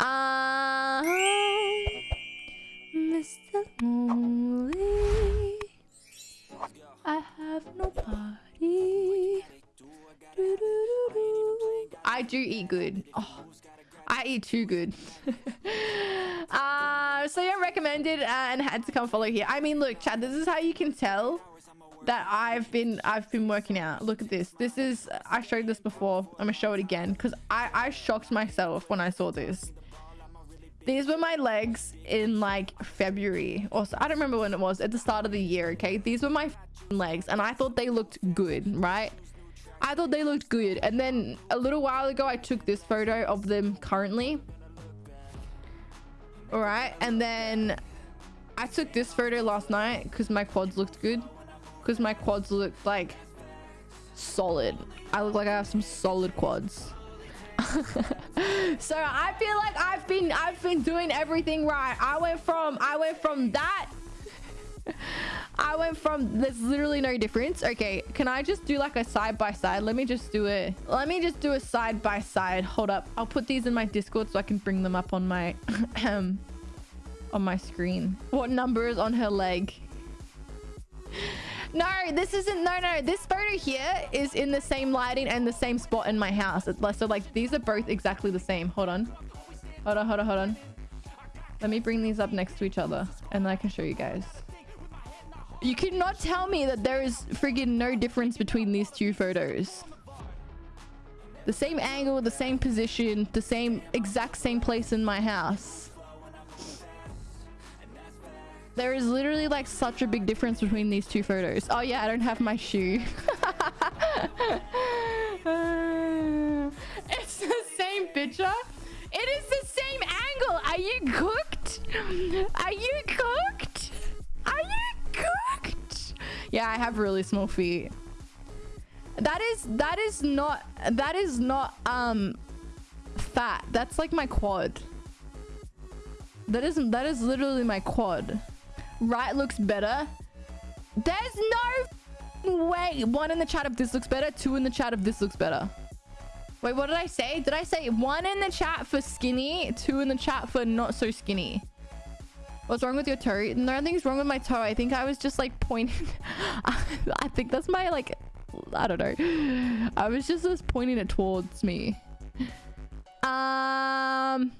Uh, Mr. Lonely, I have nobody. Do-do-do-do. I do eat good. Oh, I eat too good. uh, so yeah, recommended uh, and had to come follow here. I mean, look, Chad, this is how you can tell that I've been I've been working out. Look at this. This is I showed this before. I'm gonna show it again because I I shocked myself when I saw this. These were my legs in like February or so. I don't remember when it was at the start of the year. Okay, these were my legs and I thought they looked good, right? I thought they looked good. And then a little while ago, I took this photo of them currently. All right. And then I took this photo last night because my quads looked good. Because my quads looked like solid. I look like I have some solid quads. so I feel like I've been I've been doing everything right. I went from I went from that I went from there's literally no difference. Okay, can I just do like a side by side? Let me just do it. Let me just do a side by side. Hold up. I'll put these in my Discord so I can bring them up on my um on my screen. What number is on her leg? No, this isn't. No, no. This photo here is in the same lighting and the same spot in my house. So like these are both exactly the same. Hold on. Hold on, hold on, hold on. Let me bring these up next to each other and I can show you guys. You cannot tell me that there is friggin' no difference between these two photos. The same angle, the same position, the same exact same place in my house. There is literally like such a big difference between these two photos. Oh yeah, I don't have my shoe. it's the same picture. It is the same angle. Are you cooked? Are you cooked? Are you cooked? yeah, I have really small feet. That is that is not that is not um fat. That's like my quad. That isn't that is literally my quad. Right looks better. There's no way. One in the chat if this looks better, two in the chat if this looks better. Wait, what did I say? Did I say one in the chat for skinny, two in the chat for not so skinny? What's wrong with your toe? Nothing's wrong with my toe. I think I was just like pointing. I think that's my like, I don't know. I was just, just pointing it towards me. Um...